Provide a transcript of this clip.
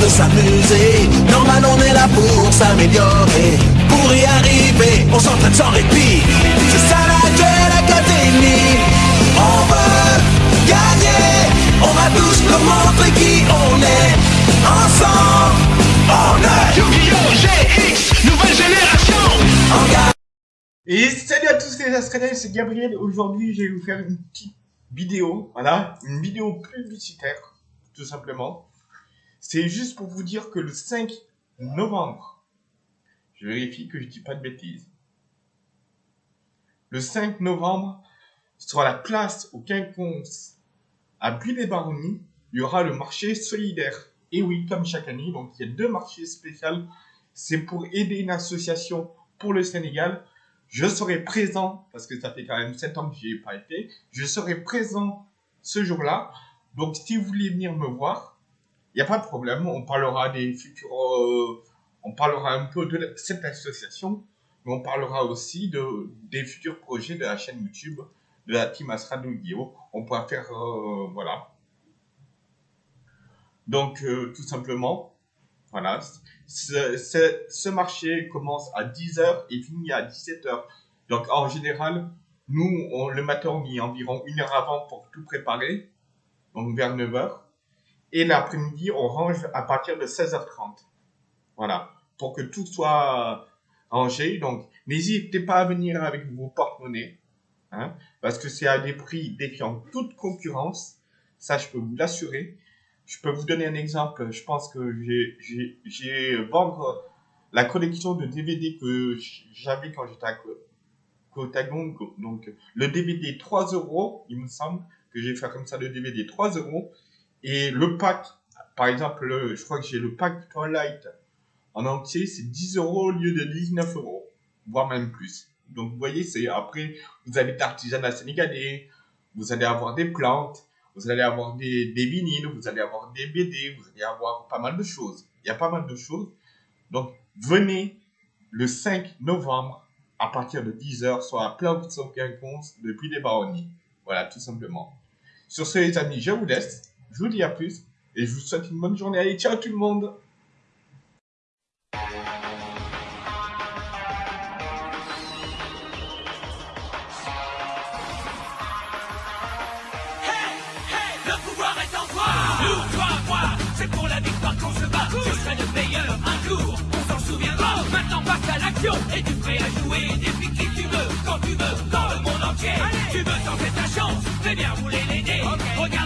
de s'amuser. Normal, on est là pour s'améliorer. Pour y arriver, on s'entraîne sans répit. C'est ça la Duel Academy. On veut gagner. On va tous nous montrer qui on est. Ensemble, on est Yu-Gi-Oh! GX, nouvelle génération en. Et salut à tous les Australiens, c'est Gabriel. Aujourd'hui, je vais vous faire une petite vidéo, voilà, une vidéo publicitaire, tout simplement. C'est juste pour vous dire que le 5 novembre, je vérifie que je dis pas de bêtises. Le 5 novembre, sur la place au Quinconce, à Buis-les-Baronnies, il y aura le marché solidaire. Et oui, comme chaque année, donc il y a deux marchés spéciaux. C'est pour aider une association pour le Sénégal je serai présent, parce que ça fait quand même 7 ans que j'y ai pas été, je serai présent ce jour-là. Donc, si vous voulez venir me voir, il n'y a pas de problème, on parlera des futurs, euh, on parlera un peu de cette association, mais on parlera aussi de, des futurs projets de la chaîne YouTube, de la team Astra Guillaume. On pourra faire, euh, voilà. Donc, euh, tout simplement, voilà. Ce, marché commence à 10h et finit à 17h. Donc, en général, nous, on, le matin, on y environ une heure avant pour tout préparer. Donc, vers 9h. Et l'après-midi, on range à partir de 16h30. Voilà. Pour que tout soit rangé. Donc, n'hésitez pas à venir avec vos porte-monnaies. Hein, parce que c'est à des prix défiant toute concurrence. Ça, je peux vous l'assurer. Je peux vous donner un exemple. Je pense que j'ai vendre la collection de DVD que j'avais quand j'étais à Donc, le DVD 3 euros, il me semble que j'ai fait comme ça le DVD 3 euros. Et le pack, par exemple, je crois que j'ai le pack Twilight en entier, c'est 10 euros au lieu de 19 euros, voire même plus. Donc, vous voyez, c'est après, vous avez d'artisanat sénégalais, vous allez avoir des plantes, vous allez avoir des, des vous allez avoir des BD, vous allez avoir pas mal de choses. Il y a pas mal de choses. Donc, venez le 5 novembre à partir de 10h sur la au Quinconce depuis les Baronnies. Voilà, tout simplement. Sur ce, les amis, je vous laisse. Je vous dis à plus et je vous souhaite une bonne journée. Allez, ciao tout le monde l'action, es-tu prêt à jouer